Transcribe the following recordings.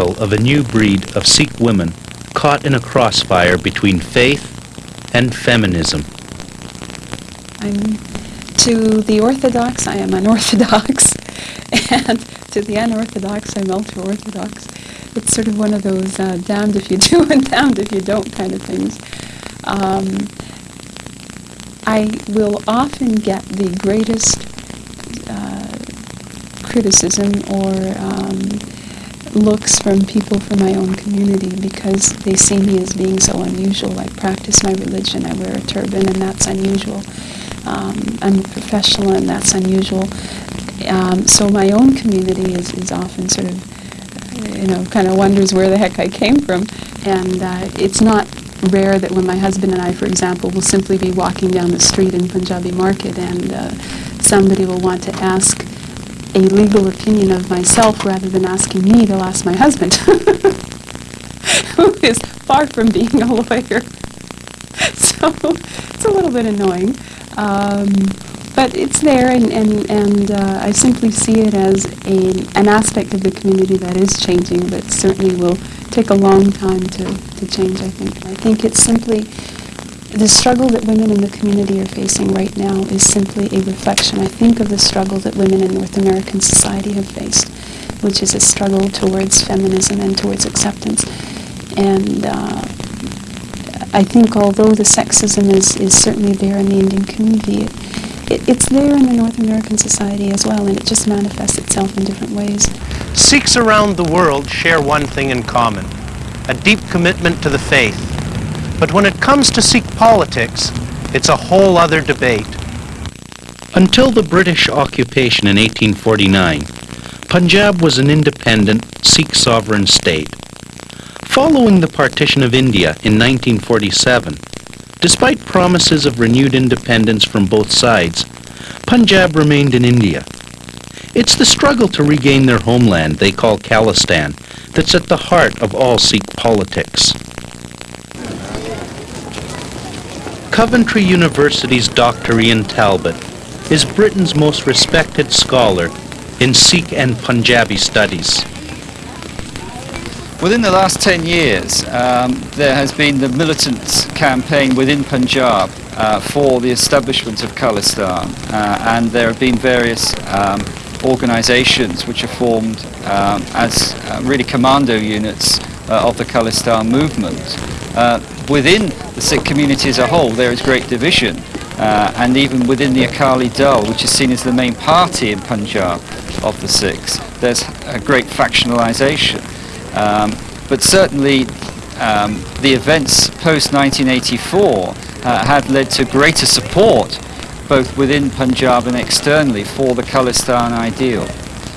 of a new breed of Sikh women caught in a crossfire between faith and feminism. I'm to the Orthodox, I am unorthodox, and to the unorthodox, I'm ultra-orthodox. It's sort of one of those uh, damned if you do and damned if you don't kind of things. Um, I will often get the greatest uh, criticism or um, looks from people from my own community because they see me as being so unusual. I practice my religion, I wear a turban, and that's unusual. Um, I'm a professional, and that's unusual. Um, so my own community is, is often sort of, you know, kind of wonders where the heck I came from. And uh, it's not rare that when my husband and I, for example, will simply be walking down the street in Punjabi Market and uh, somebody will want to ask a legal opinion of myself rather than asking me, they'll ask my husband, who is far from being a lawyer. so it's a little bit annoying. Um, but it's there, and, and, and uh, I simply see it as a, an aspect of the community that is changing, but certainly will take a long time to, to change, I think. I think it's simply the struggle that women in the community are facing right now is simply a reflection, I think, of the struggle that women in North American society have faced, which is a struggle towards feminism and towards acceptance. And uh, I think although the sexism is, is certainly there in the Indian community, it, it, it's there in the North American society as well, and it just manifests itself in different ways. Sikhs around the world share one thing in common, a deep commitment to the faith but when it comes to Sikh politics, it's a whole other debate. Until the British occupation in 1849, Punjab was an independent Sikh sovereign state. Following the partition of India in 1947, despite promises of renewed independence from both sides, Punjab remained in India. It's the struggle to regain their homeland they call Khalistan that's at the heart of all Sikh politics. Coventry University's Dr. Ian Talbot is Britain's most respected scholar in Sikh and Punjabi studies. Within the last 10 years, um, there has been the militant campaign within Punjab uh, for the establishment of Khalistan, uh, and there have been various um, organizations which are formed um, as uh, really commando units uh, of the Khalistan movement. Uh, within the Sikh community as a whole, there is great division. Uh, and even within the Akali Dal, which is seen as the main party in Punjab of the Sikhs, there's a great factionalisation. Um, but certainly um, the events post-1984 uh, have led to greater support both within Punjab and externally for the Khalistan ideal.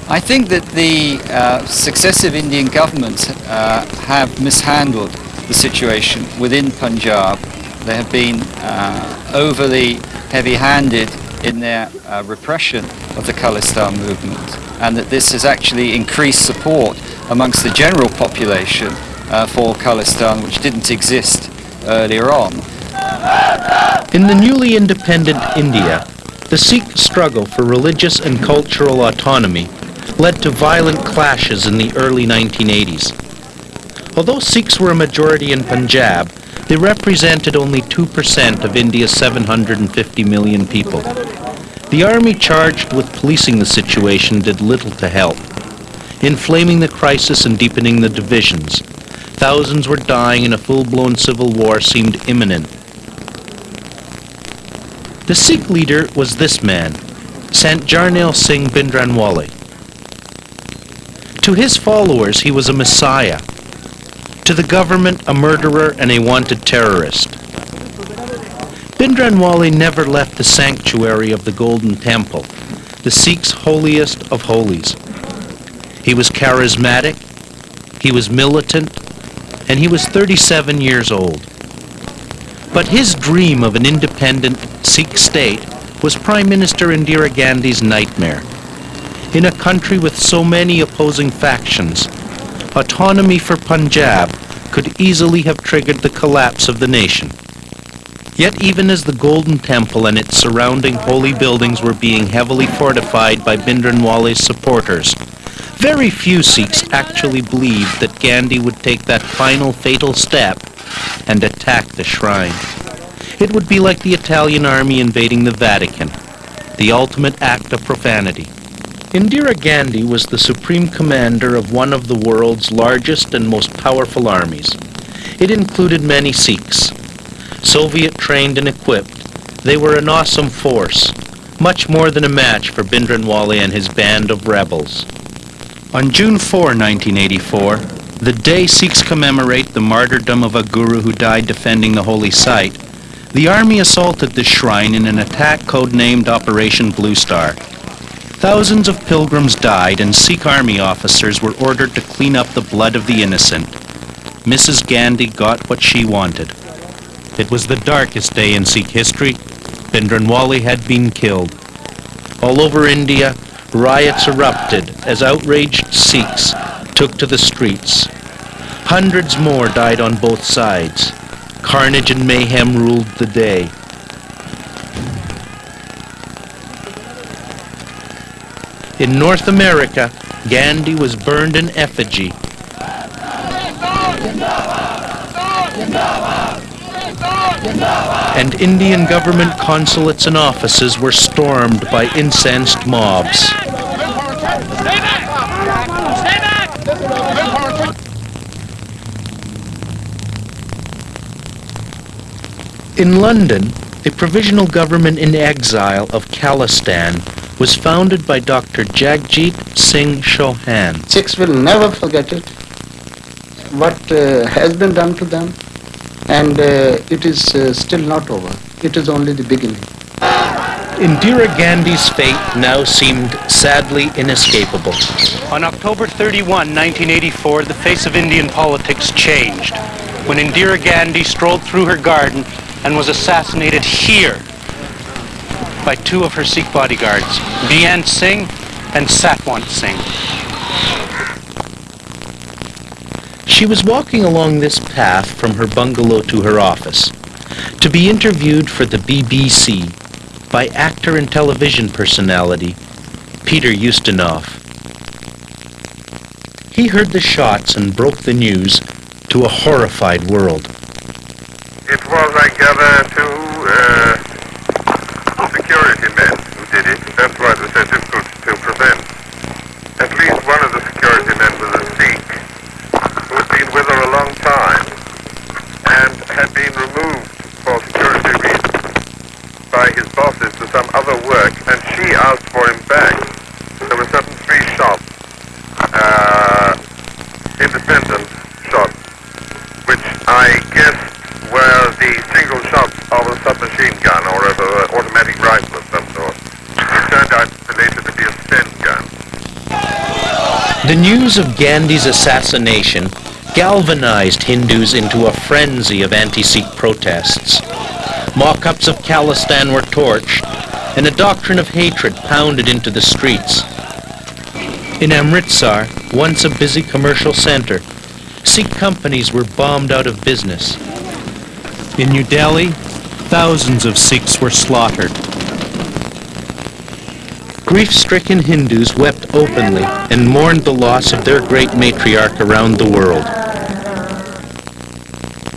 I think that the uh, successive Indian governments uh, have mishandled the situation within Punjab. They have been uh, overly heavy-handed in their uh, repression of the Khalistan movement and that this has actually increased support amongst the general population uh, for Khalistan which didn't exist earlier on. In the newly independent India, the Sikh struggle for religious and cultural autonomy led to violent clashes in the early 1980s. Although Sikhs were a majority in Punjab, they represented only 2% of India's 750 million people. The army charged with policing the situation did little to help. Inflaming the crisis and deepening the divisions, thousands were dying and a full-blown civil war seemed imminent. The Sikh leader was this man, Sant Jarnail Singh Bhindranwale. To his followers, he was a messiah, to the government a murderer and a wanted terrorist. Bhindranwale never left the sanctuary of the Golden Temple, the Sikhs' holiest of holies. He was charismatic, he was militant, and he was 37 years old. But his dream of an independent Sikh state was Prime Minister Indira Gandhi's nightmare. In a country with so many opposing factions, autonomy for Punjab could easily have triggered the collapse of the nation. Yet even as the Golden Temple and its surrounding holy buildings were being heavily fortified by Bhindranwale's supporters, Very few Sikhs actually believed that Gandhi would take that final fatal step and attack the shrine. It would be like the Italian army invading the Vatican, the ultimate act of profanity. Indira Gandhi was the supreme commander of one of the world's largest and most powerful armies. It included many Sikhs. Soviet trained and equipped, they were an awesome force, much more than a match for Bhindranwale and his band of rebels. On June 4, 1984, the day Sikhs commemorate the martyrdom of a guru who died defending the holy site, the army assaulted the shrine in an attack codenamed Operation Blue Star. Thousands of pilgrims died and Sikh army officers were ordered to clean up the blood of the innocent. Mrs. Gandhi got what she wanted. It was the darkest day in Sikh history. Bhindranwale had been killed. All over India, riots erupted as outraged Sikhs took to the streets. Hundreds more died on both sides. Carnage and mayhem ruled the day. In North America, Gandhi was burned in effigy. And Indian government consulates and offices were stormed by incensed mobs. In London, the provisional government in exile of Khalistan was founded by Dr. Jagjit Singh Chauhan. Sikhs will never forget it, what uh, has been done to them, and uh, it is uh, still not over. It is only the beginning. Indira Gandhi's fate now seemed sadly inescapable. On October 31, 1984, the face of Indian politics changed when Indira Gandhi strolled through her garden and was assassinated here by two of her Sikh bodyguards, Beant Singh and Satwant Singh. She was walking along this path from her bungalow to her office to be interviewed for the BBC by actor and television personality Peter Ustinov. He heard the shots and broke the news to a horrified world. It was, I gather, two uh, security men who did it. That's why it was so difficult to prevent. At least one of the security men was a Sikh who had been with her a long time and had been removed for security reasons by his bosses to some other work, and she asked for him back. There were certain three shots, uh, independent shots, which I guess were the single shots of a submachine gun or of an automatic rifle of some sort. It turned out later to be a Sten gun. The news of Gandhi's assassination galvanized Hindus into a frenzy of anti-Sikh protests. Mock-ups of Khalistan were torched, and a doctrine of hatred pounded into the streets. In Amritsar, once a busy commercial center, Sikh companies were bombed out of business. In New Delhi, thousands of Sikhs were slaughtered. Grief-stricken Hindus wept openly and mourned the loss of their great matriarch around the world.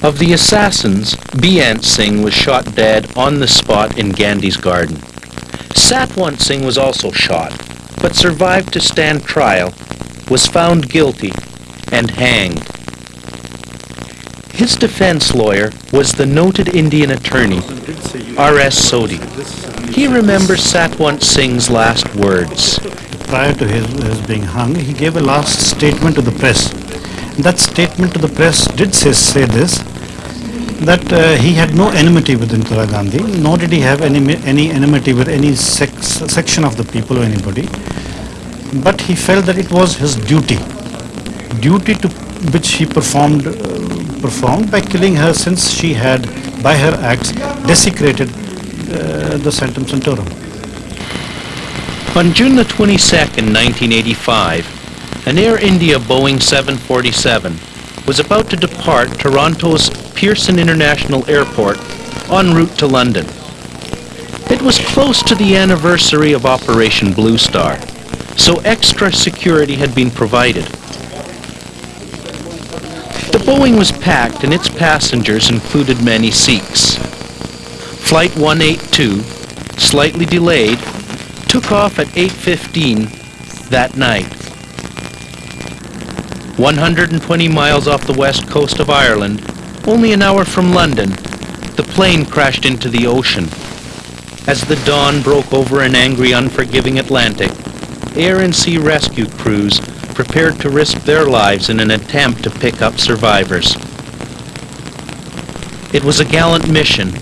Of the assassins, Beant Singh was shot dead on the spot in Gandhi's garden. Satwant Singh was also shot, but survived to stand trial, was found guilty, and hanged. His defense lawyer was the noted Indian attorney, R.S. Sodhi. He remembers Satwant Singh's last words. prior to his, his being hung, he gave a last statement to the press. That statement to the press did say, say this, that uh, he had no enmity with Indira Gandhi, nor did he have any, any enmity with any sex, section of the people or anybody, but he felt that it was his duty, duty to which he performed, uh, performed by killing her since she had, by her acts, desecrated uh, the Sanctum Sanctorum. On June the 22nd, 1985, an Air India Boeing 747 was about to depart Toronto's Pearson International Airport en route to London. It was close to the anniversary of Operation Blue Star, so extra security had been provided. The Boeing was packed and its passengers included many Sikhs. Flight 182, slightly delayed, took off at 8.15 that night. 120 miles off the west coast of Ireland, only an hour from London, the plane crashed into the ocean. As the dawn broke over an angry, unforgiving Atlantic, air and sea rescue crews prepared to risk their lives in an attempt to pick up survivors. It was a gallant mission,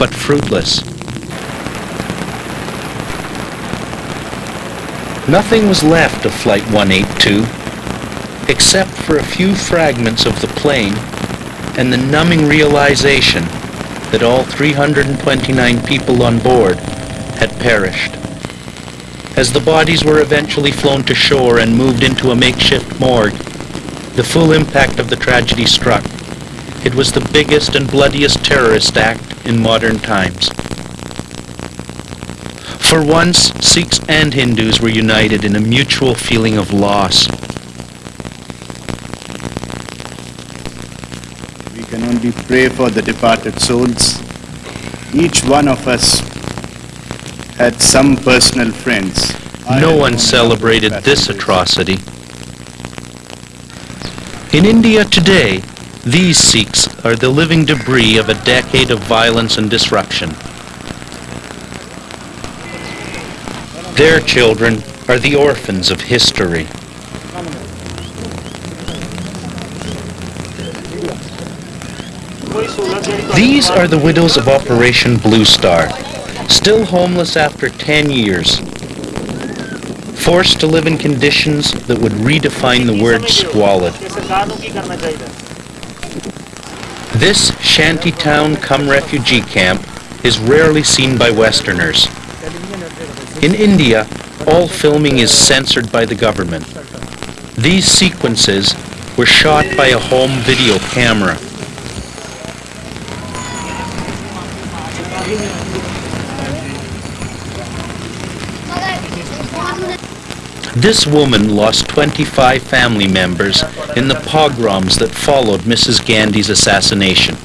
but fruitless. Nothing was left of Flight 182, except for a few fragments of the plane and the numbing realization that all 329 people on board had perished. As the bodies were eventually flown to shore and moved into a makeshift morgue, the full impact of the tragedy struck. It was the biggest and bloodiest terrorist act in modern times. For once, Sikhs and Hindus were united in a mutual feeling of loss. We can only pray for the departed souls. Each one of us had some personal friends. No one celebrated this atrocity. In India today, these Sikhs are the living debris of a decade of violence and disruption. Their children are the orphans of history. These are the widows of Operation Blue Star, still homeless after 10 years, forced to live in conditions that would redefine the word squalid. This shanty town come refugee camp is rarely seen by Westerners. In India, all filming is censored by the government. These sequences were shot by a home video camera. This woman lost 25 family members in the pogroms that followed Mrs. Gandhi's assassination.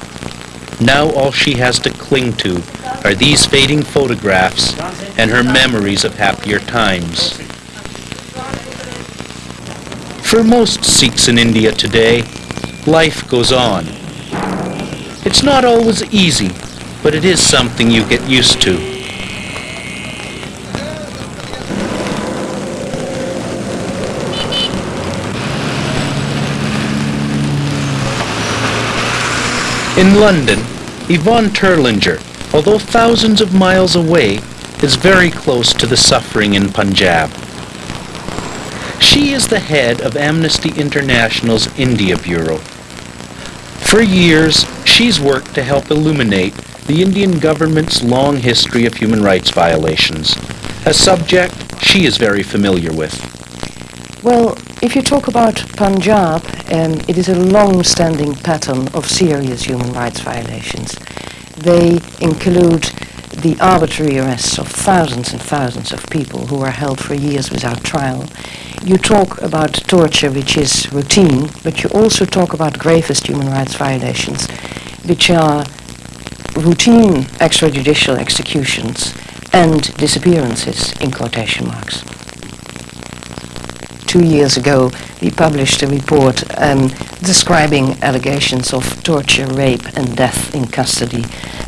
Now all she has to cling to are these fading photographs and her memories of happier times. For most Sikhs in India today, life goes on. It's not always easy, but it is something you get used to. In London, Yvonne Terlingen, although thousands of miles away, is very close to the suffering in Punjab. She is the head of Amnesty International's India Bureau. For years, she's worked to help illuminate the Indian government's long history of human rights violations, a subject she is very familiar with. Well, if you talk about Punjab, um, it is a long-standing pattern of serious human rights violations. They include the arbitrary arrests of thousands and thousands of people who are held for years without trial. You talk about torture, which is routine, but you also talk about gravest human rights violations, which are routine extrajudicial executions and disappearances, in quotation marks two years ago, we published a report um, describing allegations of torture, rape, and death in custody,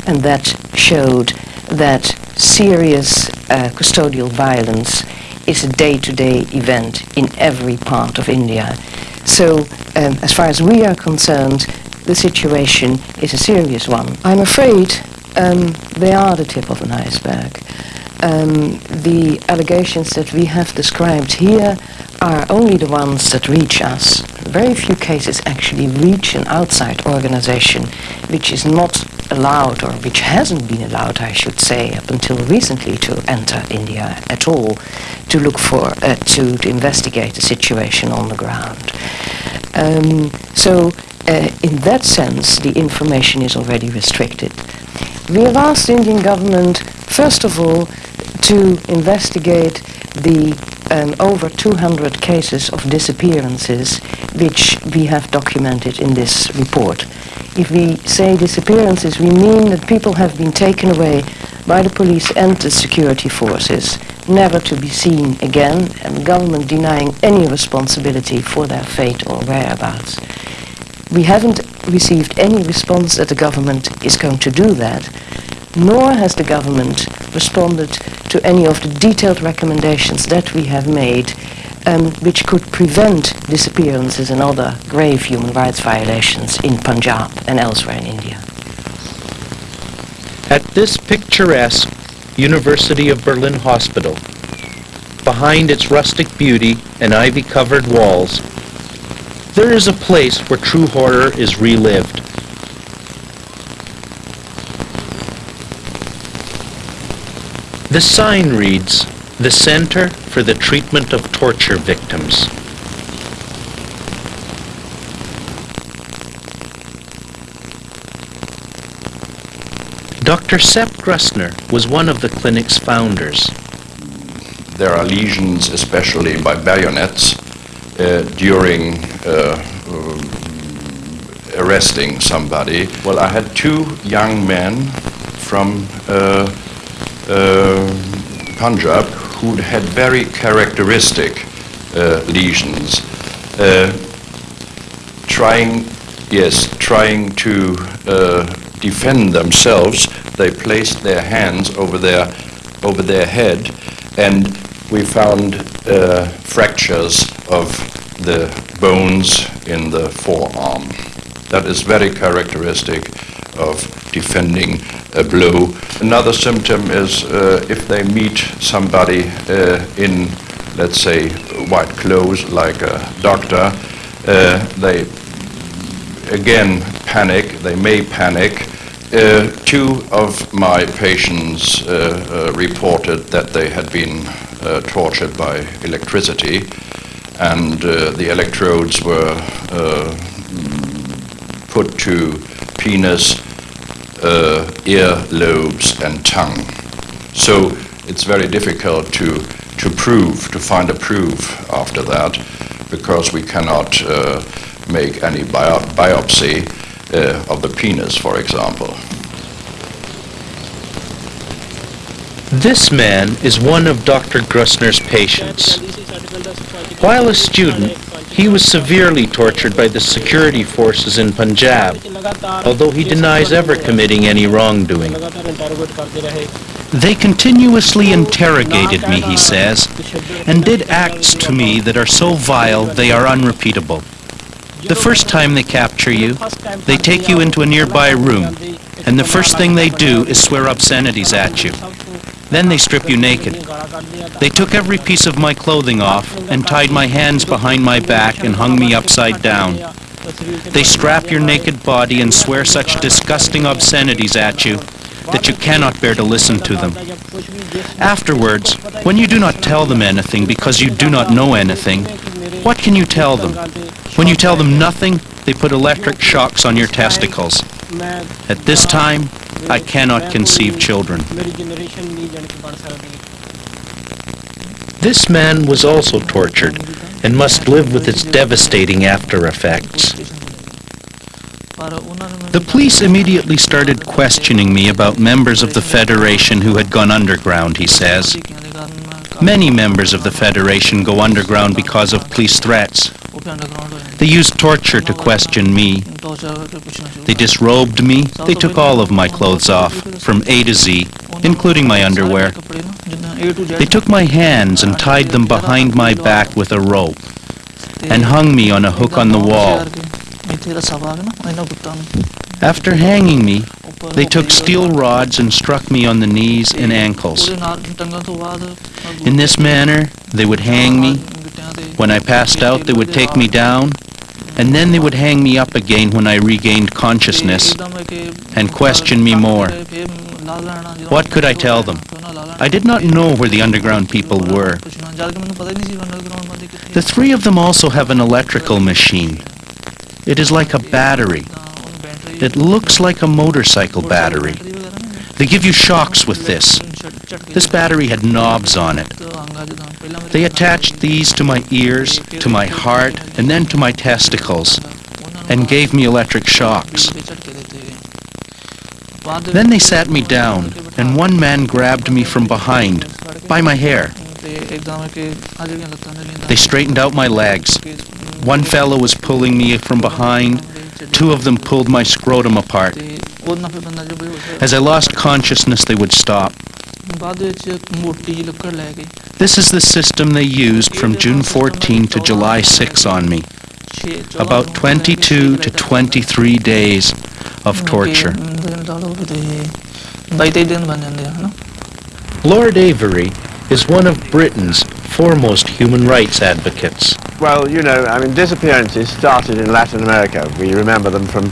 and that showed that serious uh, custodial violence is a day-to-day event in every part of India. So, um, as far as we are concerned, the situation is a serious one. I'm afraid um, they are the tip of an iceberg. Um, the allegations that we have described here are only the ones that reach us. Very few cases actually reach an outside organization which is not allowed, or which hasn't been allowed, I should say, up until recently to enter India at all, to look for, uh, to, to investigate the situation on the ground. Um, so, uh, in that sense, the information is already restricted. We have asked the Indian government, first of all, to investigate the um, over 200 cases of disappearances which we have documented in this report. If we say disappearances, we mean that people have been taken away by the police and the security forces, never to be seen again, and the government denying any responsibility for their fate or whereabouts. We haven't received any response that the government is going to do that, nor has the government responded to any of the detailed recommendations that we have made um, which could prevent disappearances and other grave human rights violations in Punjab and elsewhere in India. At this picturesque University of Berlin hospital, behind its rustic beauty and ivy-covered walls, there is a place where true horror is relived. The sign reads, the Center for the Treatment of Torture Victims. Dr. Sepp Graessner was one of the clinic's founders. There are lesions, especially by bayonets, uh, during uh, um, arresting somebody. Well, I had two young men from uh, uh Punjab who had very characteristic uh, lesions, uh, trying, yes, trying to defend themselves. They placed their hands over their over their head, and we found uh, fractures of the bones in the forearm. That is very characteristic of defending a blow. Another symptom is uh, if they meet somebody uh, in, let's say, white clothes, like a doctor, uh, they again panic, they may panic. Uh, two of my patients uh, uh, reported that they had been tortured by electricity and the electrodes were put to penis, uh, ear lobes, and tongue. So it's very difficult to, to prove, to find a proof after that, because we cannot uh, make any bio biopsy uh, of the penis, for example. This man is one of Dr. Graessner's patients. While a student, he was severely tortured by the security forces in Punjab, although he denies ever committing any wrongdoing. They continuously interrogated me, he says, and did acts to me that are so vile they are unrepeatable. The first time they capture you, they take you into a nearby room, and the first thing they do is swear obscenities at you. Then they strip you naked. They took every piece of my clothing off and tied my hands behind my back and hung me upside down. They strap your naked body and swear such disgusting obscenities at you that you cannot bear to listen to them. Afterwards, when you do not tell them anything because you do not know anything, what can you tell them? When you tell them nothing, they put electric shocks on your testicles. At this time, I cannot conceive children. This man was also tortured and must live with its devastating after effects. The police immediately started questioning me about members of the Federation who had gone underground, he says. Many members of the Federation go underground because of police threats. They used torture to question me. They disrobed me. They took all of my clothes off, from A to Z, including my underwear. They took my hands and tied them behind my back with a rope and hung me on a hook on the wall. After hanging me, they took steel rods and struck me on the knees and ankles. In this manner, they would hang me. When I passed out, they would take me down, and then they would hang me up again when I regained consciousness and question me more. What could I tell them? I did not know where the underground people were. The three of them also have an electrical machine. It is like a battery. It looks like a motorcycle battery. They give you shocks with this. This battery had knobs on it. They attached these to my ears, to my heart, and then to my testicles, and gave me electric shocks. Then they sat me down, and one man grabbed me from behind, by my hair. They straightened out my legs. One fellow was pulling me from behind. Two of them pulled my scrotum apart. As I lost consciousness, they would stop. This is the system they used from June 14 to July 6 on me. About 22 to 23 days of torture. Lord Avebury is one of Britain's foremost human rights advocates. Well, you know, I mean, disappearances started in Latin America. We remember them from,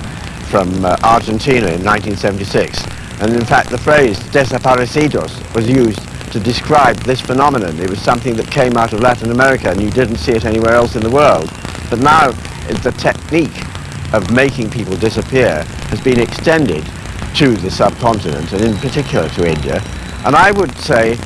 from uh, Argentina in 1976. And in fact, the phrase desaparecidos was used to describe this phenomenon. It was something that came out of Latin America and you didn't see it anywhere else in the world. But now the technique of making people disappear has been extended to the subcontinent and in particular to India. And I would say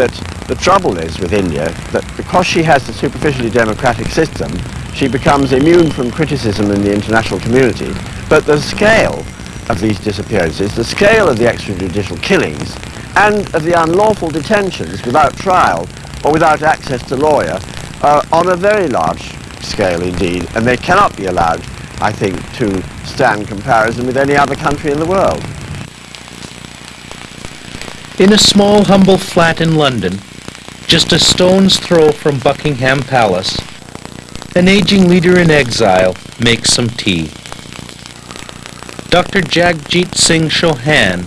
that the trouble is with India that because she has a superficially democratic system, she becomes immune from criticism in the international community. But the scale of these disappearances, the scale of the extrajudicial killings, and of the unlawful detentions without trial or without access to lawyer are on a very large scale indeed, and they cannot be allowed, I think, to stand comparison with any other country in the world. In a small, humble flat in London, just a stone's throw from Buckingham Palace, an aging leader in exile makes some tea. Dr. Jagjit Singh Chauhan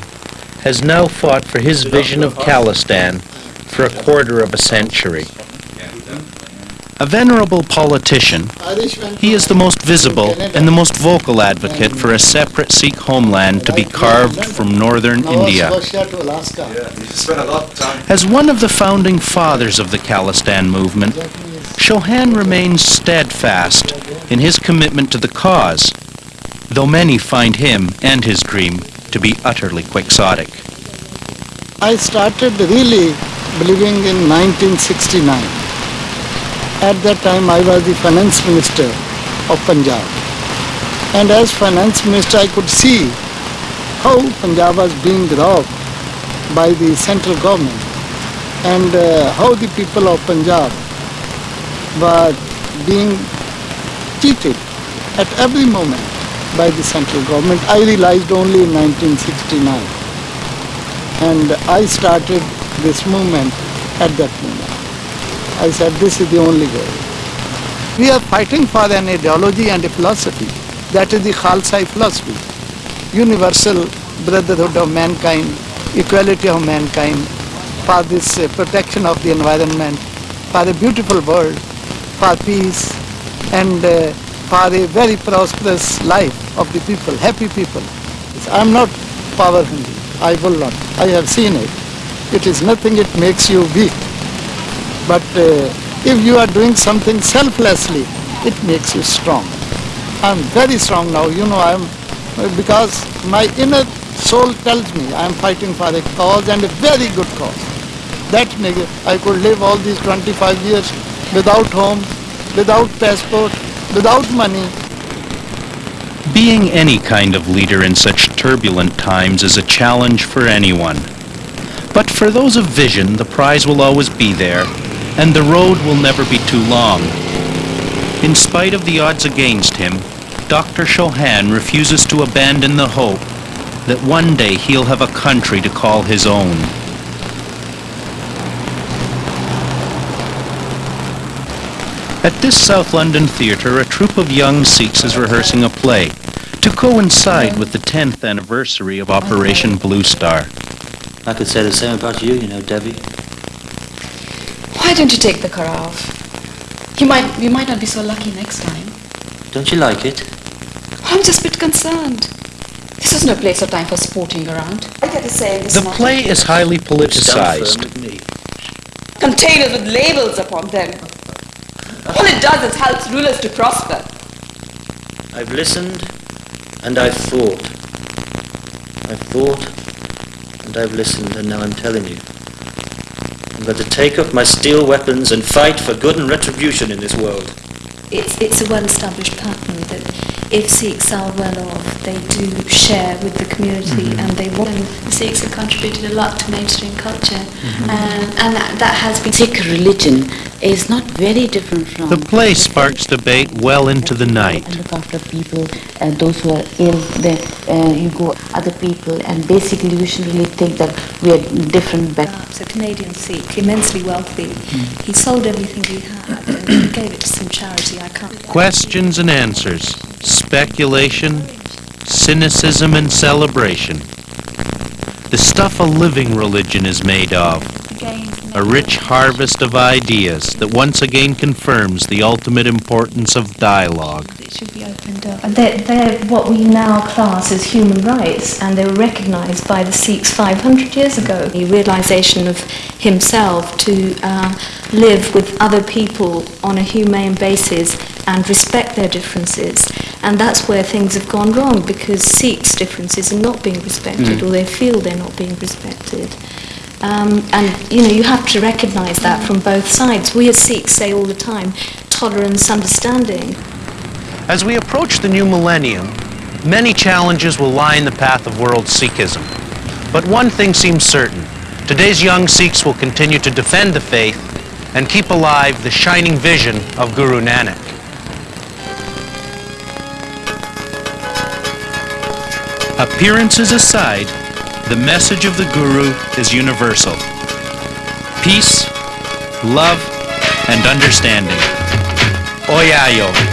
has now fought for his vision of Khalistan for a quarter of a century. A venerable politician, he is the most visible and the most vocal advocate for a separate Sikh homeland to be carved from northern India. As one of the founding fathers of the Khalistan movement, Chauhan remains steadfast in his commitment to the cause, though many find him and his dream to be utterly quixotic. I started really believing in 1969. At that time I was the finance minister of Punjab. And as finance minister I could see how Punjab was being robbed by the central government and uh, how the people of Punjab were being cheated at every moment by the central government. I realized only in 1969. And I started this movement at that moment. I said this is the only way. We are fighting for an ideology and a philosophy. That is the Khalsa philosophy. Universal brotherhood of mankind, equality of mankind, for this uh, protection of the environment, for a beautiful world, for peace, and uh, for a very prosperous life of the people, happy people. I am not power hungry. I will not. I have seen it. It is nothing, it makes you weak. But uh, if you are doing something selflessly, it makes you strong. I am very strong now. You know, I am, because my inner soul tells me I am fighting for a cause and a very good cause. That I could live all these 25 years without home, without passport, without money. Being any kind of leader in such turbulent times is a challenge for anyone. But for those of vision, the prize will always be there, and the road will never be too long. In spite of the odds against him, Dr. Chauhan refuses to abandon the hope that one day he'll have a country to call his own. At this South London theatre, a troupe of young Sikhs is rehearsing a play to coincide with the 10th anniversary of Operation Blue Star. I could say the same about you, you know, Debbie. Why don't you take the car off? You might, you might not be so lucky next time. Don't you like it? I'm just a bit concerned. This is no place or time for sporting around. I get to say this The play is highly politicized. Containers with labels upon them. All it does is helps rulers to prosper. I've listened and I've thought. I've thought and I've listened and now I'm telling you. Going to take up my steel weapons and fight for good and retribution in this world. It's, it's a well-established pattern that if Sikhs are well off, they do share with the community Mm-hmm. and they want. And the Sikhs have contributed a lot to mainstream culture, um, and that, that has been. Sikh religion is not very different from. The play sparks debate well into the night. And look after people, uh, those who are ill. Then uh, you go other people, and basically we should really think that we are different. But It's a Canadian Sikh, immensely wealthy. He sold everything he had and he gave it to some charity. I can't. Questions and answers, speculation, cynicism and celebration. The stuff a living religion is made of. A rich harvest of ideas that once again confirms the ultimate importance of dialogue. It should be opened up. They're, they're what we now class as human rights, and they were recognised by the Sikhs 500 years ago. The realisation of himself to uh, live with other people on a humane basis and respect their differences. And that's where things have gone wrong because Sikhs' differences are not being respected Mm. or they feel they're not being respected. Um, and you know you have to recognise that from both sides. We as Sikhs say all the time, tolerance, understanding. As we approach the new millennium, many challenges will lie in the path of world Sikhism. But one thing seems certain. Today's young Sikhs will continue to defend the faith and keep alive the shining vision of Guru Nanak. Appearances aside, the message of the Guru is universal. Peace, love, and understanding. Oyayo.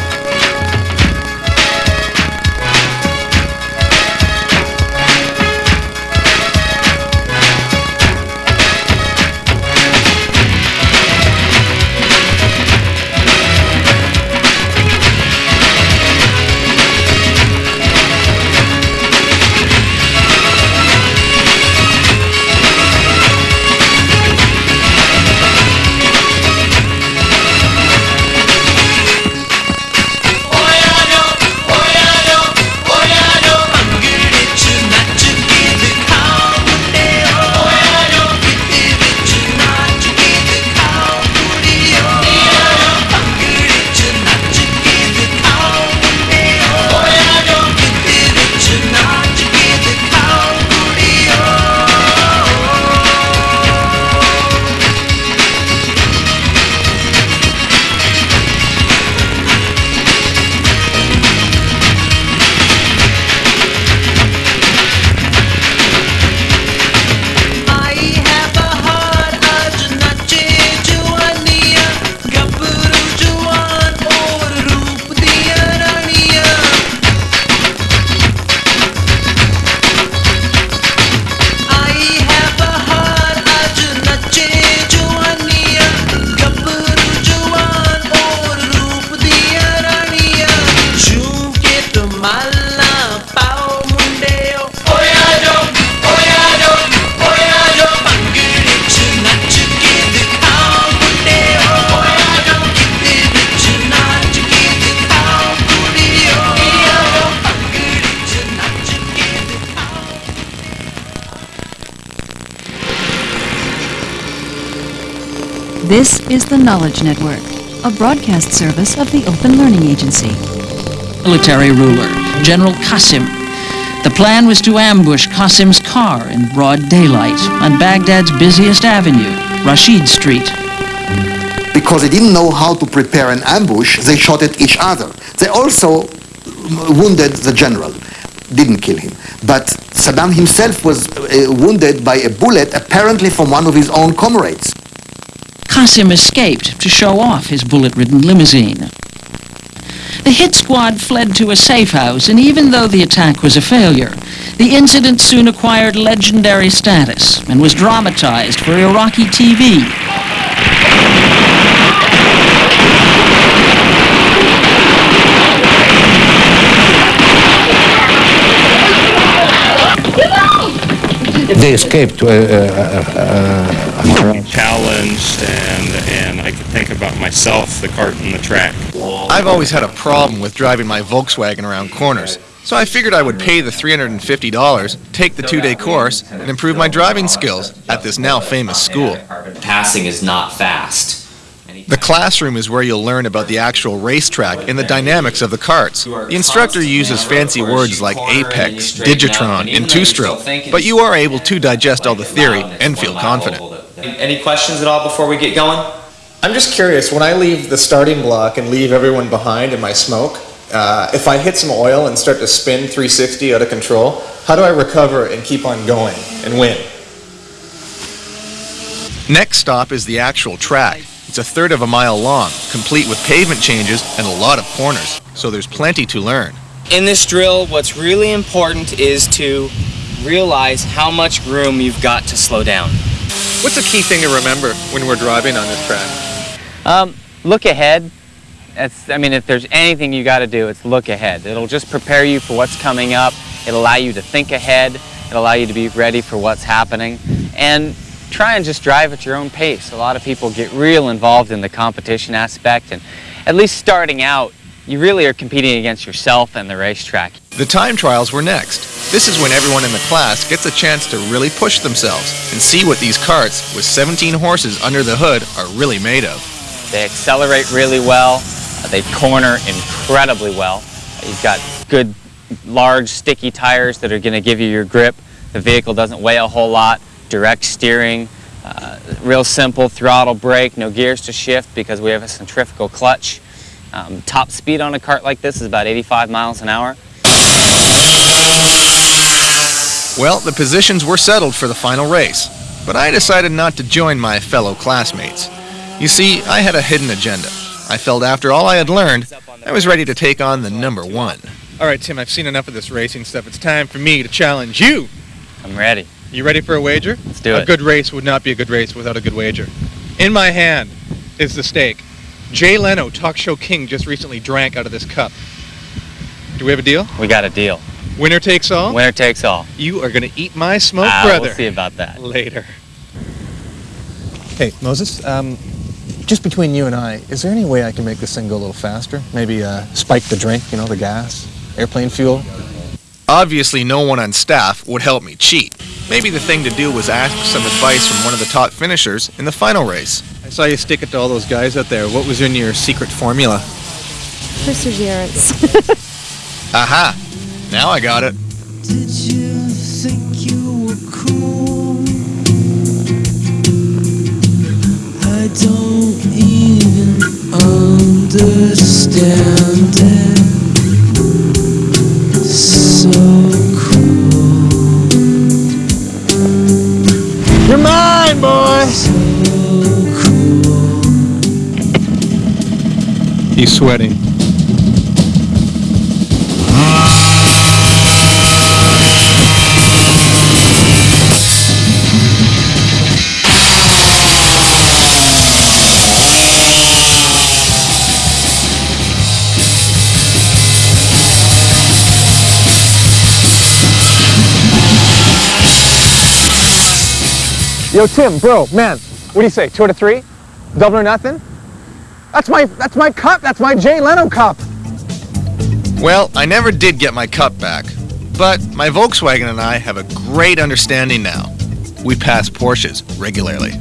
This is the Knowledge Network, a broadcast service of the Open Learning Agency. military ruler, General Qasim. The plan was to ambush Qasim's car in broad daylight on Baghdad's busiest avenue, Rashid Street. Because they didn't know how to prepare an ambush, they shot at each other. They also wounded the general, didn't kill him. But Saddam himself was uh, wounded by a bullet, apparently from one of his own comrades. Qasim escaped to show off his bullet-ridden limousine. The hit squad fled to a safe house, and even though the attack was a failure, the incident soon acquired legendary status and was dramatized for Iraqi TV. They escaped. Uh, uh, uh, challenged myself, the cart and the track. I've always had a problem with driving my Volkswagen around corners, so I figured I would pay the $350, take the two-day course, and improve my driving skills at this now famous school. Passing is not fast. The classroom is where you'll learn about the actual racetrack and the dynamics of the carts. The instructor uses fancy words like apex, digitron, and two-stroke, but you are able to digest all the theory and feel confident. Any questions at all before we get going? I'm just curious, when I leave the starting block and leave everyone behind in my smoke, uh, if I hit some oil and start to spin 360 out of control, how do I recover and keep on going and win? Next stop is the actual track. It's a third of a mile long, complete with pavement changes and a lot of corners, so there's plenty to learn. In this drill, what's really important is to realize how much room you've got to slow down. What's a key thing to remember when we're driving on this track? Um, look ahead. That's, I mean, if there's anything you got to do, it's look ahead. It'll just prepare you for what's coming up. It'll allow you to think ahead. It'll allow you to be ready for what's happening. And try and just drive at your own pace. A lot of people get real involved in the competition aspect, and at least starting out, you really are competing against yourself and the racetrack. The time trials were next. This is when everyone in the class gets a chance to really push themselves and see what these carts with 17 horses under the hood are really made of. They accelerate really well. Uh, they corner incredibly well. You've got good, large, sticky tires that are going to give you your grip. The vehicle doesn't weigh a whole lot. Direct steering, uh, real simple throttle brake, no gears to shift because we have a centrifugal clutch. Um, top speed on a cart like this is about 85 miles an hour. Well, the positions were settled for the final race, but I decided not to join my fellow classmates. You see, I had a hidden agenda. I felt after all I had learned, I was ready to take on the number one. All right, Tim, I've seen enough of this racing stuff. It's time for me to challenge you. I'm ready. You ready for a wager? Let's do a it. A good race would not be a good race without a good wager. In my hand is the stake. Jay Leno, talk show king, just recently drank out of this cup. Do we have a deal? We got a deal. Winner takes all? Winner takes all. You are going to eat my smoke, Ah, brother. We'll see about that. Later. Hey, Moses, um, just between you and I, is there any way I can make this thing go a little faster? Maybe uh, spike the drink, you know, the gas, airplane fuel? Obviously, no one on staff would help me cheat. Maybe the thing to do was ask some advice from one of the top finishers in the final race. I saw you stick it to all those guys out there. What was in your secret formula? Perseverance. Aha! Now I got it. Did you think you were cool? I don't even understand it. So cruel. You're mine, boy! He's sweating. Yo, Tim, bro, man, what do you say? Two out of three? Double or nothing? That's my that's my cup. That's my Jay Leno cup. Well, I never did get my cup back, but my Volkswagen and I have a great understanding now. We pass Porsches regularly.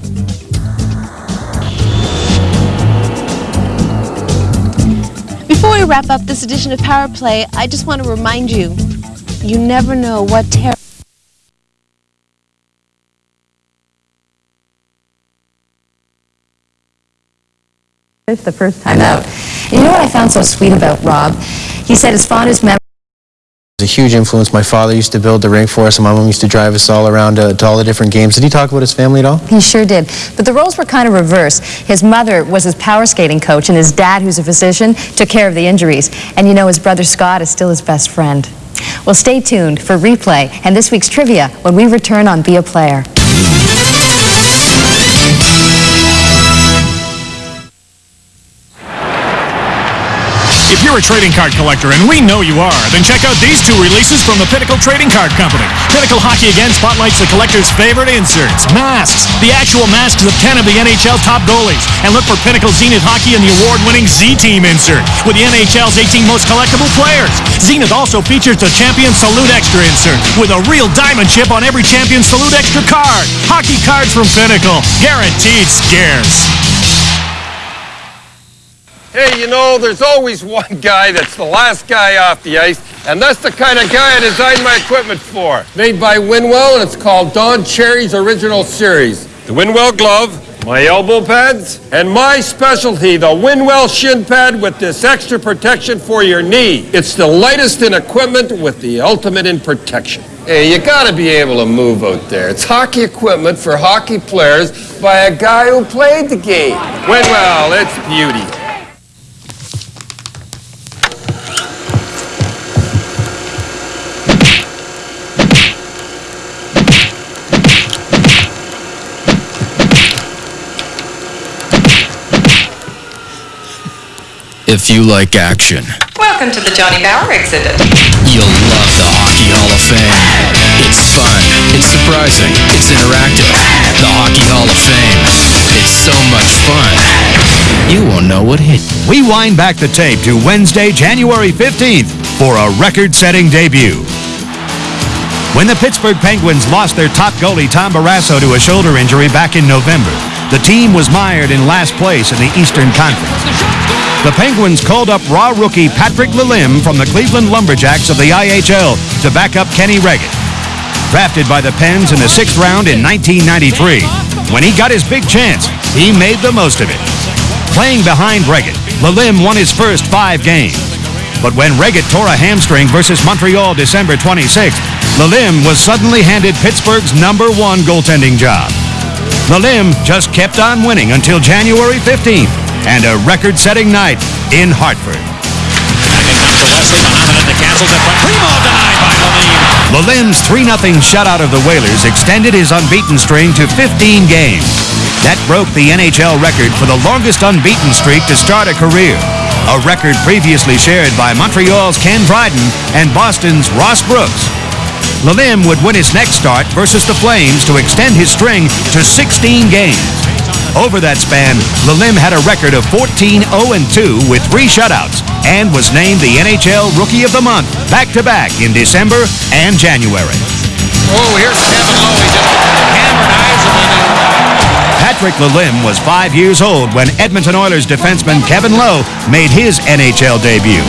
Before we wrap up this edition of Power Play, I just want to remind you, you never know what terror the first time out. And You know what I found so sweet about Rob? He said his fondest memory was a huge influence. My father used to build the ring for us, and my mom used to drive us all around uh, to all the different games. Did he talk about his family at all? He sure did. But the roles were kind of reversed. His mother was his power skating coach, and his dad, who's a physician, took care of the injuries. And you know, his brother Scott is still his best friend. Well, stay tuned for replay and this week's trivia when we return on Be a Player. If you're a trading card collector, and we know you are, then check out these two releases from the Pinnacle Trading Card Company. Pinnacle Hockey Again spotlights the collector's favorite inserts, masks. The actual masks of 10 of the NHL top goalies. And look for Pinnacle Zenith Hockey and the award-winning Z-Team insert with the NHL's 18 most collectible players. Zenith also features the Champion Salute Extra insert with a real diamond chip on every Champion Salute Extra card. Hockey cards from Pinnacle, guaranteed scarce. Hey, you know, there's always one guy that's the last guy off the ice, and that's the kind of guy I designed my equipment for. Made by Winwell, and it's called Don Cherry's Original Series. The Winwell glove, my elbow pads, and my specialty, the Winwell shin pad with this extra protection for your knee. It's the lightest in equipment with the ultimate in protection. Hey, you gotta be able to move out there. It's hockey equipment for hockey players by a guy who played the game. Winwell, it's beauty. If you like action, Welcome to the Johnny Bower exhibit. you'll love the Hockey Hall of Fame. It's fun, it's surprising, it's interactive. The Hockey Hall of Fame. It's so much fun. You won't know what hit. We wind back the tape to Wednesday, January 15th for a record-setting debut. When the Pittsburgh Penguins lost their top goalie Tom Barrasso to a shoulder injury back in November, the team was mired in last place in the Eastern Conference. The Penguins called up raw rookie Patrick Lalime from the Cleveland Lumberjacks of the IHL to back up Kenny Wregget. Drafted by the Pens in the sixth round in 1993, when he got his big chance, he made the most of it. Playing behind Wregget, Lalime won his first five games. But when Wregget tore a hamstring versus Montreal December 26th, Lalime was suddenly handed Pittsburgh's number one goaltending job. Lalime just kept on winning until January 15th and a record-setting night in Hartford. Lalime's 3-0 shutout of the Whalers extended his unbeaten string to 15 games. That broke the NHL record for the longest unbeaten streak to start a career, a record previously shared by Montreal's Ken Dryden and Boston's Ross Brooks. Lalime would win his next start versus the Flames to extend his string to 16 games. Over that span, Lalime had a record of 14-0-2 with three shutouts and was named the NHL Rookie of the Month back-to-back in December and January. Oh, here's Kevin Lowe. He just hammered Eisenman. Patrick Lalime was five years old when Edmonton Oilers defenseman Kevin Lowe made his NHL debut.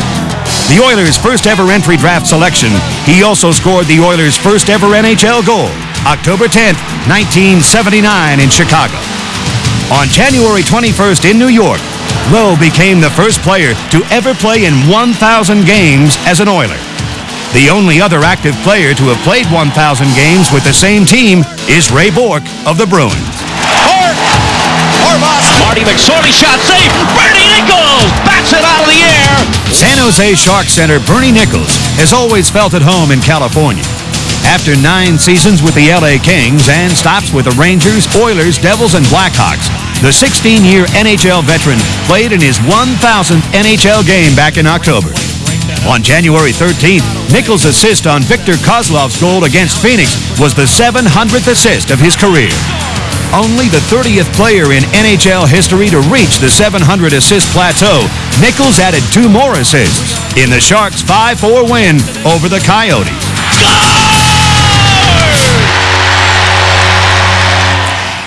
The Oilers' first ever entry draft selection, he also scored the Oilers' first ever NHL goal, October 10th, 1979 in Chicago. On January 21st in New York, Lowe became the first player to ever play in 1,000 games as an Oiler. The only other active player to have played 1,000 games with the same team is Ray Bourque of the Bruins. Marty McSorley shot safe. Bernie Nicholls bats it out of the air. San Jose Shark Center Bernie Nicholls has always felt at home in California. After nine seasons with the LA Kings and stops with the Rangers, Oilers, Devils, and Blackhawks, the 16-year NHL veteran played in his 1,000th NHL game back in October. On January 13th, Nicholls' assist on Victor Kozlov's goal against Phoenix was the 700th assist of his career. Only the 30th player in NHL history to reach the 700 assist plateau, Nicholls added two more assists in the Sharks' 5-4 win over the Coyotes.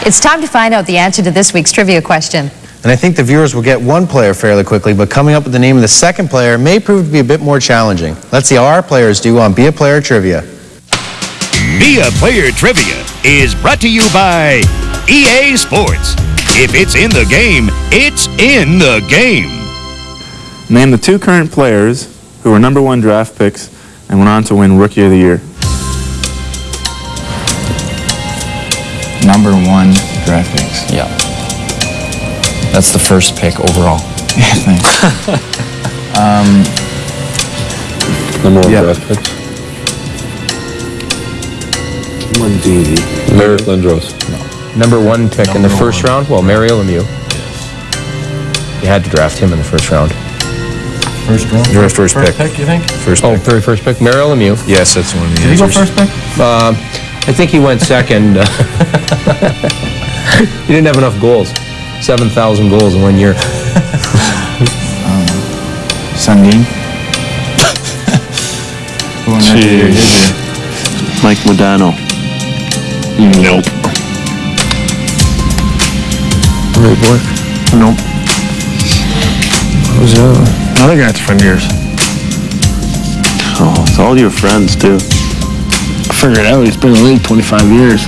It's time to find out the answer to this week's trivia question. And I think the viewers will get one player fairly quickly, but coming up with the name of the second player may prove to be a bit more challenging. Let's see how our players do on Be a Player Trivia. Be a Player Trivia is brought to you by EA Sports. If it's in the game, it's in the game. Name the two current players who were number one draft picks and went on to win Rookie of the Year. Number one draft picks. Yeah. That's the first pick overall. Yeah, thanks. um, Number one Yeah. draft picks. One D. Merrick Lindros. No. Number one pick in the first round, well, Mario Lemieux. You had to draft him in the first round. First round. Your first, First pick. pick, you think? First Oh, pick. very first pick, Mario Lemieux. Yes, that's one of the Did he go first pick? Um, I think he went second. he didn't have enough goals. 7,000 goals in one year. Sandin. Who won that year? His year? Mike Modano. Nope. Ray Boy? Nope. Who's the other? Another guy that's from yours. Oh, it's all your friends, too. I figured it out. He's been in the league 25 years.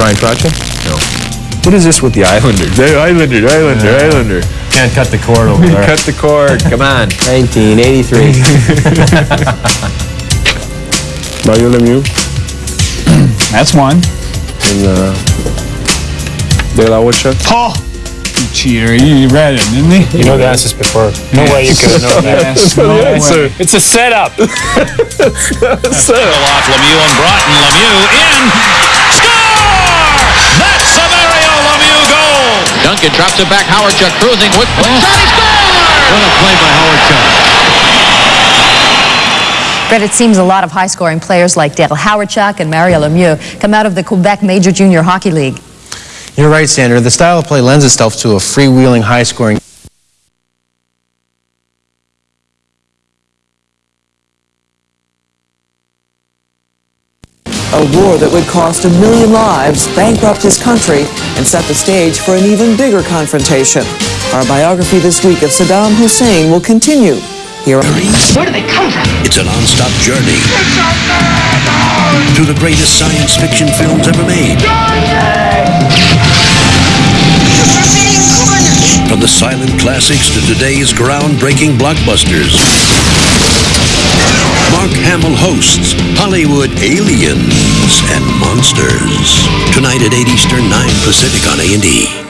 Bryan Trottier? No. What is this with the Islanders? Hey, Islander, Islander, Islander. Can't cut the cord over there. Cut the cord. Come on. 1983. Mario Lemieux. That's one. And uh, De La Hocha. Paul! You cheater. You read it, didn't he? You know the answers before. No way you could have known that. Yes, no the way. answer. It's a setup. Pull off Lemieux and Broughton. Lemieux in. Score! That's a Mario Lemieux goal. Duncan drops it back. Hawerchuk cruising with shot. He scores! What a play by Hawerchuk. Brett, it seems a lot of high-scoring players like Dale Hawerchuk and Mario Lemieux come out of the Quebec Major Junior Hockey League. You're right, Sandra. The style of play lends itself to a freewheeling, high-scoring A war that would cost a million lives, bankrupt his country, and set the stage for an even bigger confrontation. Our biography this week of Saddam Hussein will continue here. Where do they come from? It's a non-stop journey through the greatest science fiction films ever made. From the silent classics to today's groundbreaking blockbusters. Mark Hamill hosts Hollywood Aliens and Monsters. Tonight at 8 Eastern, 9 Pacific on A&E.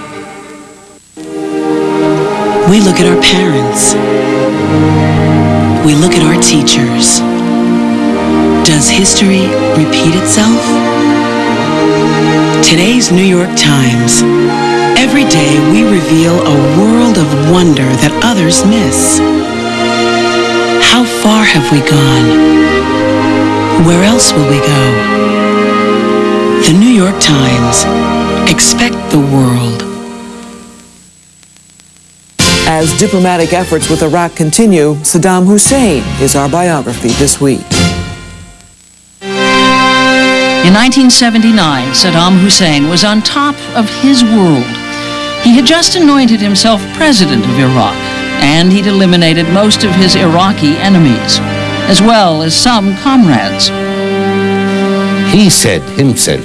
We look at our parents. We look at our teachers. Does history repeat itself? Today's New York Times. Every day we reveal a world of wonder that others miss. How far have we gone? Where else will we go? The New York Times. Expect the world. As diplomatic efforts with Iraq continue, Saddam Hussein is our biography this week. In 1979, Saddam Hussein was on top of his world. He had just anointed himself president of Iraq, and he'd eliminated most of his Iraqi enemies, as well as some comrades. He said himself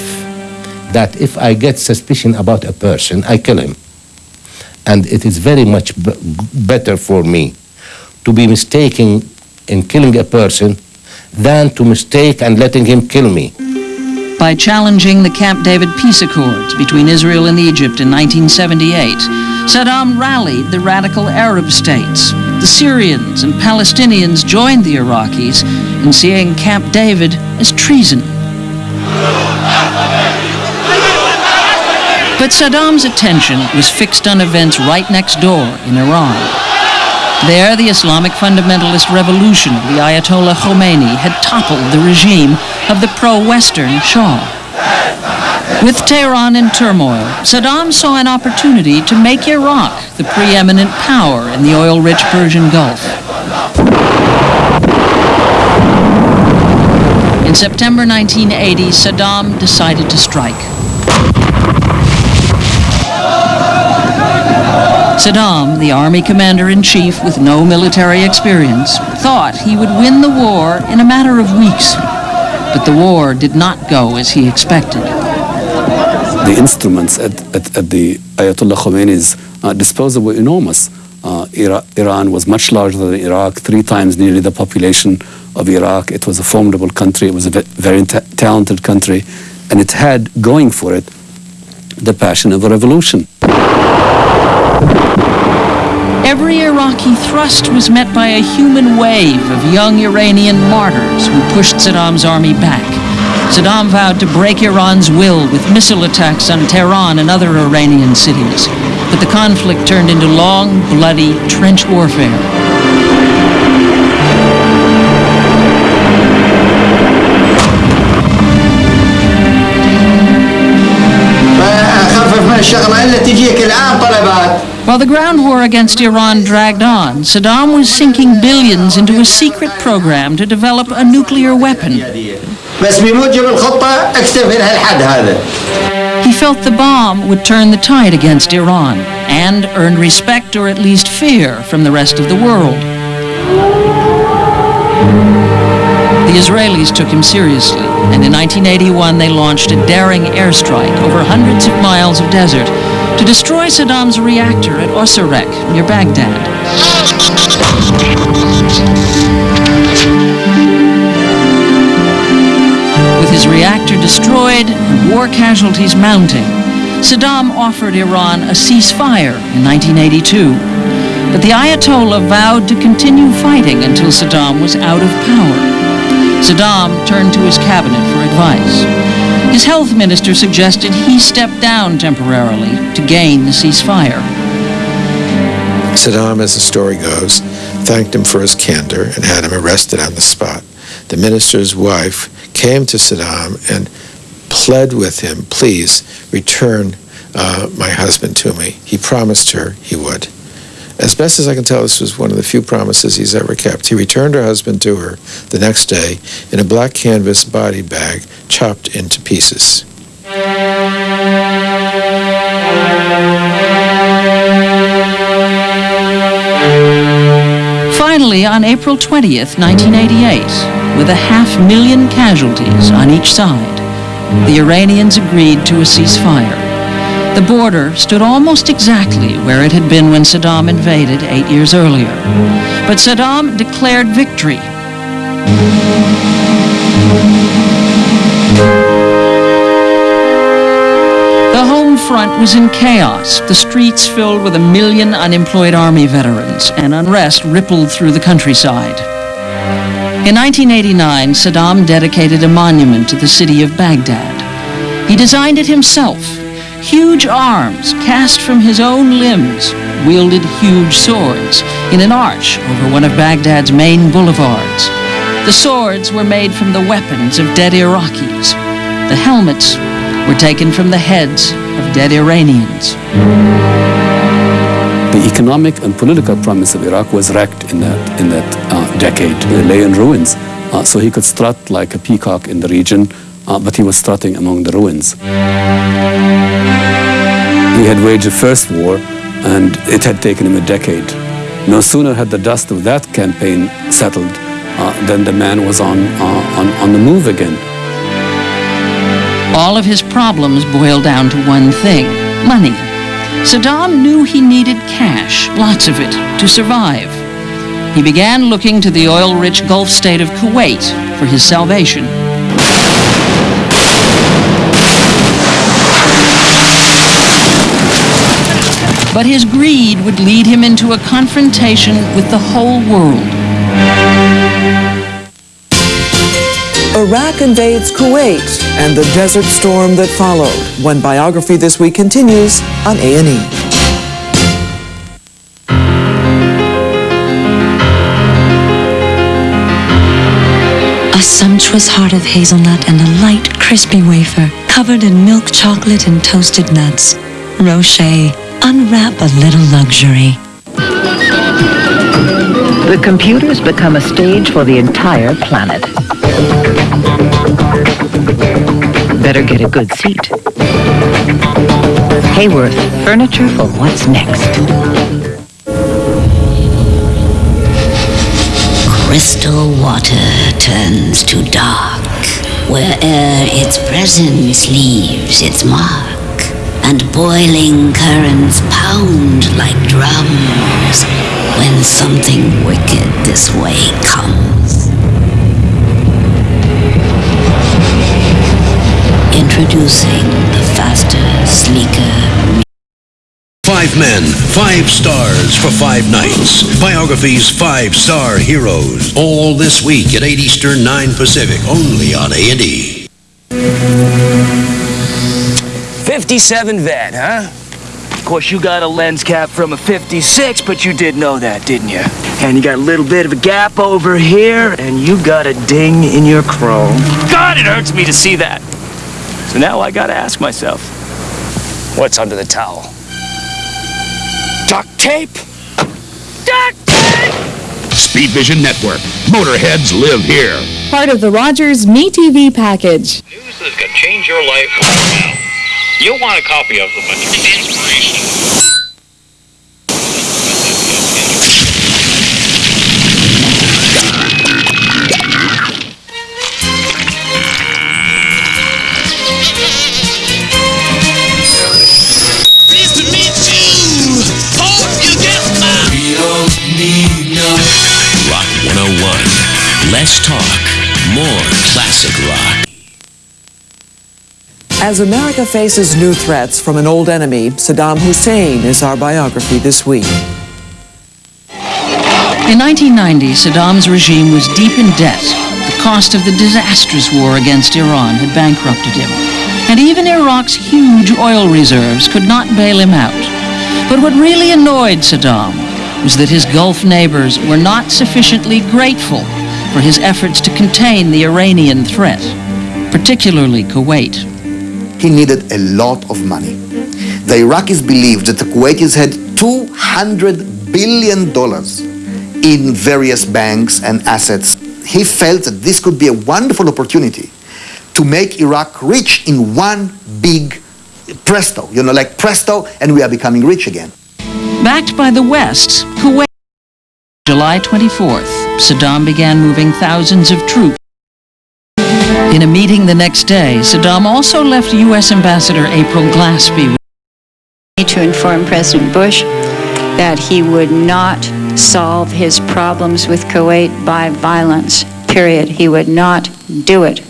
that if I get suspicion about a person, I kill him. And it is very much better for me to be mistaken in killing a person than to mistake and letting him kill me. By challenging the Camp David peace accords between Israel and Egypt in 1978, Saddam rallied the radical Arab states. The Syrians and Palestinians joined the Iraqis in seeing Camp David as treason. But Saddam's attention was fixed on events right next door in Iran. There, the Islamic fundamentalist revolution of the Ayatollah Khomeini had toppled the regime of the pro-Western Shah. With Tehran in turmoil, Saddam saw an opportunity to make Iraq the preeminent power in the oil-rich Persian Gulf. In September 1980, Saddam decided to strike. Saddam, the army commander-in-chief with no military experience, thought he would win the war in a matter of weeks. But the war did not go as he expected. The instruments at, at, at the Ayatollah Khomeini's uh, disposal were enormous. Uh, Ira- Iran was much larger than Iraq, three times nearly the population of Iraq. It was a formidable country. It was a very ta- talented country. And it had going for it the passion of a revolution. Every Iraqi thrust was met by a human wave of young Iranian martyrs who pushed Saddam's army back. Saddam vowed to break Iran's will with missile attacks on Tehran and other Iranian cities. But the conflict turned into long, bloody trench warfare. While the ground war against Iran dragged on, Saddam was sinking billions into a secret program to develop a nuclear weapon. He felt the bomb would turn the tide against Iran and earn respect or at least fear from the rest of the world. The Israelis took him seriously, and in 1981 they launched a daring airstrike over hundreds of miles of desert to destroy Saddam's reactor at Osirak near Baghdad. With his reactor destroyed and war casualties mounting, Saddam offered Iran a ceasefire in 1982. But the Ayatollah vowed to continue fighting until Saddam was out of power. Saddam turned to his cabinet for advice. His health minister suggested he step down temporarily to gain the ceasefire. Saddam, as the story goes, thanked him for his candor and had him arrested on the spot. The minister's wife came to Saddam and pled with him, please return uh, my husband to me. He promised her he would. As best as I can tell, this was one of the few promises he's ever kept. He returned her husband to her the next day in a black canvas body bag chopped into pieces. Finally, on April 20th, 1988, with a half million casualties on each side, the Iranians agreed to a ceasefire. The border stood almost exactly where it had been when Saddam invaded eight years earlier. But Saddam declared victory. The home front was in chaos, the streets filled with a million unemployed Army veterans, and unrest rippled through the countryside. In 1989, Saddam dedicated a monument to the city of Baghdad. He designed it himself. Huge arms, cast from his own limbs, wielded huge swords in an arch over one of Baghdad's main boulevards. The swords were made from the weapons of dead Iraqis. The helmets were taken from the heads of dead Iranians. The economic and political promise of Iraq was wrecked in that, in that uh, decade. It lay in ruins. Uh, so he could strut like a peacock in the region, uh, but he was strutting among the ruins. He had waged the first war, and it had taken him a decade. No sooner had the dust of that campaign settled uh, than the man was on, uh, on, on the move again. All of his problems boiled down to one thing money. Saddam knew he needed cash, lots of it, to survive. He began looking to the oil rich Gulf state of Kuwait for his salvation. But his greed would lead him into a confrontation with the whole world. Iraq invades Kuwait and the desert storm that followed. When Biography This Week continues on A&E. A sumptuous heart of hazelnut and a light, crispy wafer covered in milk chocolate and toasted nuts. Rocher, unwrap a little luxury. The computers become a stage for the entire planet. Better get a good seat. Haworth, furniture for what's next. Crystal water turns to dark, where'er its presence leaves its mark, and boiling currents pound like drums when something wicked this way comes. Introducing the faster, sleeker, Five men, five stars for five nights. Biography's five star heroes. All this week at 8 Eastern, 9 Pacific, only on A&E. 57 vet, huh? Of course, you got a lens cap from a 56, but you did know that, didn't you? And you got a little bit of a gap over here, and you got a ding in your chrome. God, it hurts me to see that. So now I gotta ask myself, what's under the towel? Duct tape? Duct tape! Speed Vision Network. Motorheads live here. Part of the Rogers Me TV package. News that's gonna change your life right now. You'll want a copy of them, but inspiration. Pleased to meet you. Hope you get my. Need no. Rock 101. Less talk, more classic rock. As America faces new threats from an old enemy, Saddam Hussein is our biography this week. In 1990, Saddam's regime was deep in debt. The cost of the disastrous war against Iran had bankrupted him. And even Iraq's huge oil reserves could not bail him out. But what really annoyed Saddam was that his Gulf neighbors were not sufficiently grateful for his efforts to contain the Iranian threat, particularly Kuwait. He needed a lot of money. The Iraqis believed that the Kuwaitis had $200 billion in various banks and assets. He felt that this could be a wonderful opportunity to make Iraq rich in one big presto, you know, like presto, and we are becoming rich again. Backed by the West, Kuwait. July 24th, Saddam began moving thousands of troops. In a meeting the next day, Saddam also left U.S. Ambassador April Glaspie. to inform President Bush that he would not solve his problems with Kuwait by violence, period. He would not do it.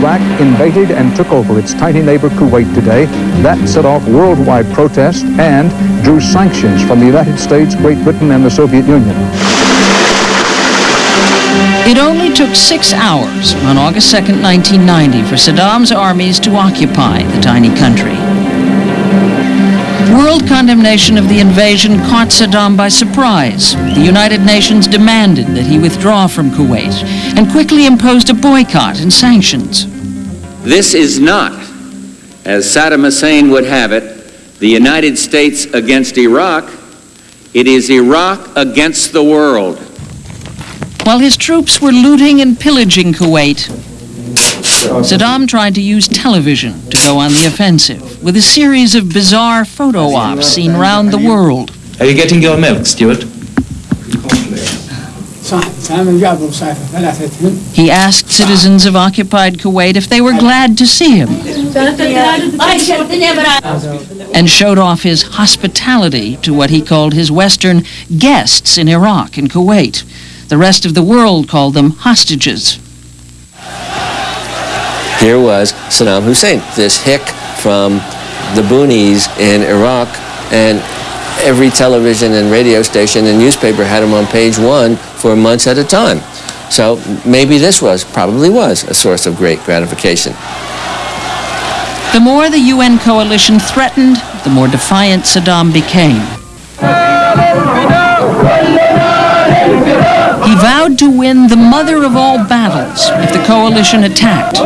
Iraq invaded and took over its tiny neighbor Kuwait today. That set off worldwide protest and drew sanctions from the United States, Great Britain, and the Soviet Union. It only took six hours on August 2, 1990, for Saddam's armies to occupy the tiny country. World condemnation of the invasion caught Saddam by surprise. The United Nations demanded that he withdraw from Kuwait and quickly imposed a boycott and sanctions. This is not, as Saddam Hussein would have it, the United States against Iraq. It is Iraq against the world. While his troops were looting and pillaging Kuwait, Saddam tried to use television to go on the offensive with a series of bizarre photo ops seen round the world. Are you getting your milk, Stuart? He asked citizens of occupied Kuwait if they were glad to see him and showed off his hospitality to what he called his Western guests in Iraq and Kuwait. The rest of the world called them hostages. Here was Saddam Hussein, this hick from the boonies in Iraq, and every television and radio station and newspaper had him on page one for months at a time. So maybe this was, probably was, a source of great gratification. The more the UN coalition threatened, the more defiant Saddam became. He vowed to win the mother of all battles if the coalition attacked.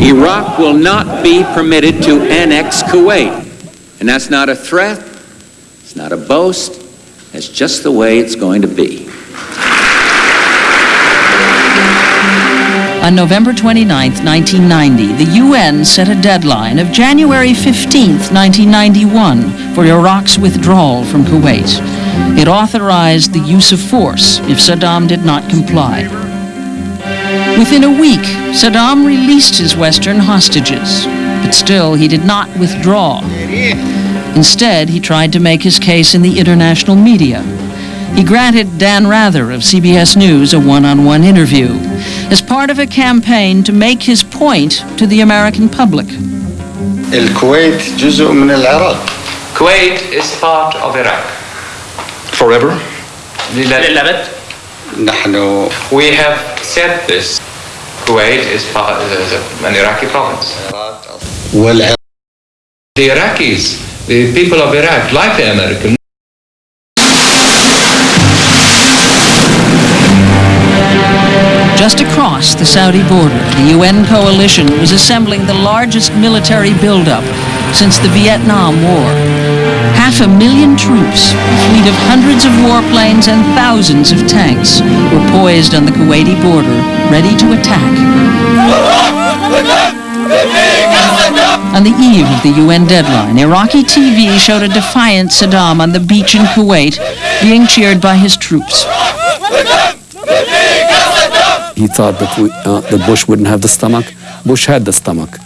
Iraq will not be permitted to annex Kuwait. And that's not a threat, it's not a boast, it's just the way it's going to be. On November 29, 1990, the UN set a deadline of January 15, 1991, for Iraq's withdrawal from Kuwait. It authorized the use of force if Saddam did not comply. Within a week, Saddam released his Western hostages, but still he did not withdraw. Instead, he tried to make his case in the international media. He granted Dan Rather of CBS News a one-on-one interview as part of a campaign to make his point to the American public. الكويت جزء من العراق Kuwait is part of Iraq. forever. للأبد نحن We have said this. Kuwait is part of an Iraqi province. والعراق The Iraqis, the people of Iraq, like the Americans, Just across the Saudi border, the UN coalition was assembling the largest military buildup since the Vietnam War. Half a million troops, a fleet of hundreds of warplanes and thousands of tanks were poised on the Kuwaiti border, ready to attack. On the eve of the UN deadline, Iraqi TV showed a defiant Saddam on the beach in Kuwait being cheered by his troops. He thought that, we, uh, that Bush wouldn't have the stomach. Bush had the stomach.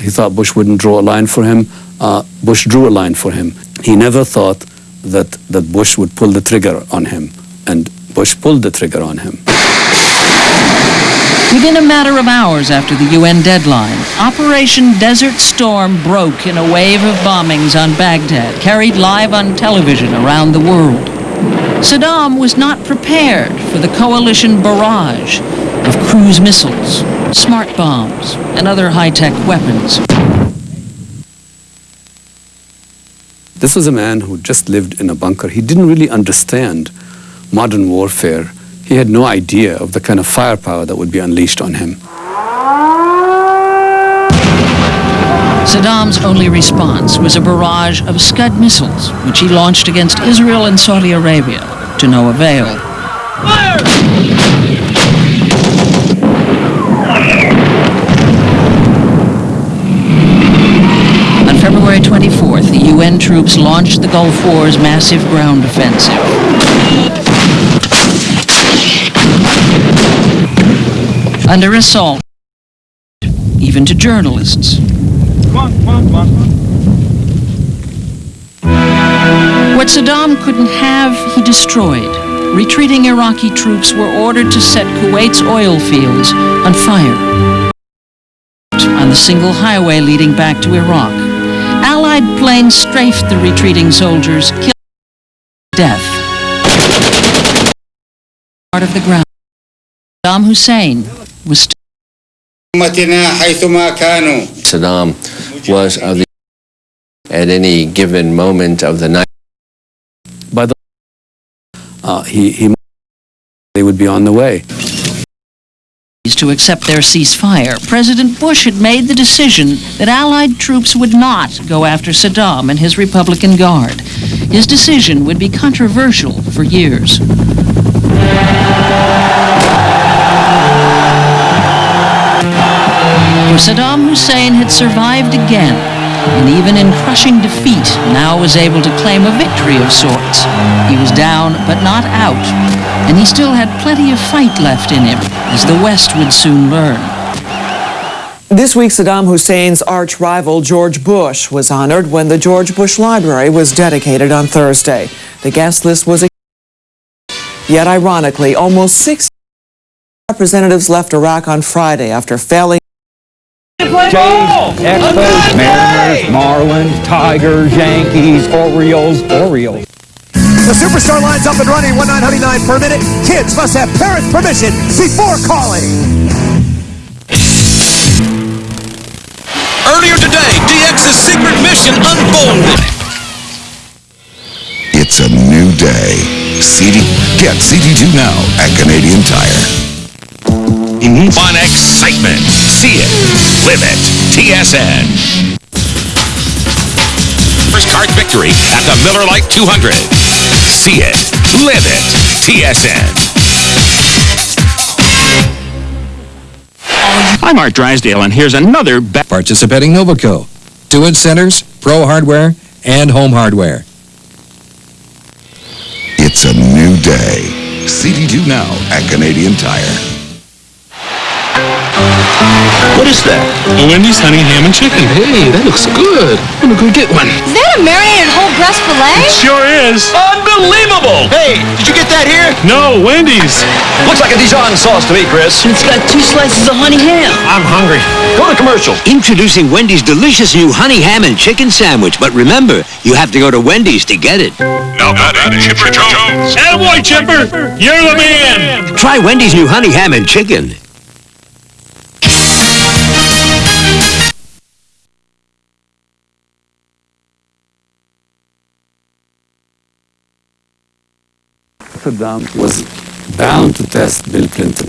He thought Bush wouldn't draw a line for him. Uh, Bush drew a line for him. He never thought that, that Bush would pull the trigger on him. And Bush pulled the trigger on him. Within a matter of hours after the UN deadline, Operation Desert Storm broke in a wave of bombings on Baghdad, carried live on television around the world. Saddam was not prepared for the coalition barrage of cruise missiles, smart bombs, and other high-tech weapons. This was a man who just lived in a bunker. He didn't really understand modern warfare. He had no idea of the kind of firepower that would be unleashed on him. Saddam's only response was a barrage of Scud missiles, which he launched against Israel and Saudi Arabia, to no avail. On February 24th, the UN troops launched the Gulf War's massive ground offensive. Under assault, even to journalists. What Saddam couldn't have, he destroyed. Retreating Iraqi troops were ordered to set Kuwait's oil fields on fire. On the single highway leading back to Iraq, Allied planes strafed the retreating soldiers, killing death. Part of the ground. Saddam Hussein Saddam was of the at any given moment of the night. By the uh, he, he they would be on the way. To accept their ceasefire, President Bush had made the decision that Allied troops would not go after Saddam and his Republican Guard. His decision would be controversial for years. For Saddam Hussein had survived again, and even in crushing defeat, now was able to claim a victory of sorts. He was down, but not out, and he still had plenty of fight left in him, as the West would soon learn. This week, Saddam Hussein's arch rival George Bush was honored when the George Bush Library was dedicated on Thursday. The guest list was Yet ironically, almost 60 representatives left Iraq on Friday after failing Jays, Expos, Mariners, Marlins, Tigers, Yankees, Orioles, Orioles. The superstar line's up and running, 1999 per minute. Kids must have parents' permission before calling. Earlier today, DX's secret mission unfolded. It's a new day. CD, get CD2 now at Canadian Tire. Fun excitement. See it. Live it. TSN. First card victory at the Miller Lite 200. See it. Live it. TSN. I'm Art Drysdale, and here's another participating Novaco. Two inch centers, pro hardware, and home hardware. It's a new day. CD2 now at Canadian Tire. What is that? A Wendy's honey ham and chicken. Hey, that looks good. I'm gonna go get one. Is that a marinated whole breast filet? It Sure is. Unbelievable! Hey, did you get that here? No, Wendy's. Looks like a Dijon sauce to me, Chris. It's got two slices of honey ham. I'm hungry. Go to commercial. Introducing Wendy's delicious new honey ham and chicken sandwich. But remember, you have to go to Wendy's to get it. Now batting, Chipper Jones. Attaboy, Chipper. You're the man. Try Wendy's new honey ham and chicken. Was bound to test Bill Clinton.